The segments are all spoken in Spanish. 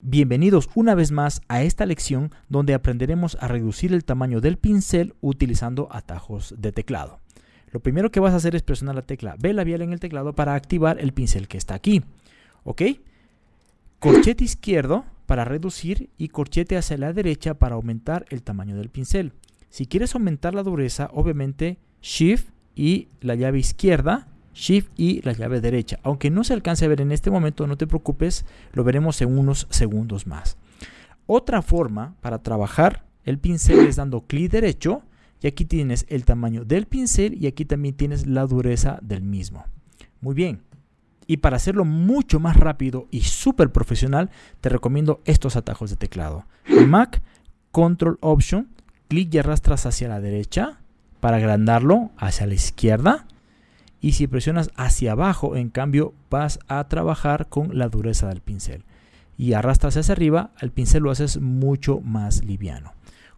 Bienvenidos una vez más a esta lección donde aprenderemos a reducir el tamaño del pincel utilizando atajos de teclado. Lo primero que vas a hacer es presionar la tecla B labial en el teclado para activar el pincel que está aquí. ¿Ok? Corchete izquierdo para reducir y corchete hacia la derecha para aumentar el tamaño del pincel. Si quieres aumentar la dureza, obviamente Shift y la llave izquierda Shift y la llave derecha. Aunque no se alcance a ver en este momento, no te preocupes, lo veremos en unos segundos más. Otra forma para trabajar el pincel es dando clic derecho y aquí tienes el tamaño del pincel y aquí también tienes la dureza del mismo. Muy bien. Y para hacerlo mucho más rápido y súper profesional, te recomiendo estos atajos de teclado. Mac, Control Option, clic y arrastras hacia la derecha para agrandarlo hacia la izquierda y si presionas hacia abajo, en cambio, vas a trabajar con la dureza del pincel. Y arrastras hacia arriba, el pincel lo haces mucho más liviano.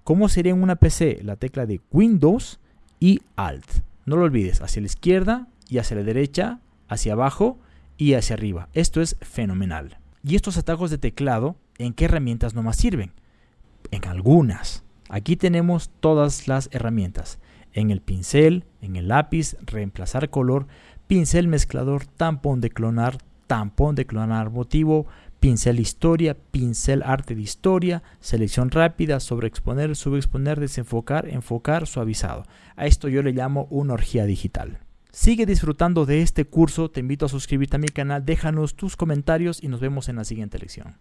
¿Cómo sería en una PC? La tecla de Windows y Alt. No lo olvides, hacia la izquierda y hacia la derecha, hacia abajo y hacia arriba. Esto es fenomenal. ¿Y estos atajos de teclado en qué herramientas no más sirven? En algunas. Aquí tenemos todas las herramientas en el pincel, en el lápiz, reemplazar color, pincel mezclador, tampón de clonar, tampón de clonar motivo, pincel historia, pincel arte de historia, selección rápida, sobreexponer, subexponer, desenfocar, enfocar, suavizado. A esto yo le llamo una orgía digital. Sigue disfrutando de este curso, te invito a suscribirte a mi canal, déjanos tus comentarios y nos vemos en la siguiente lección.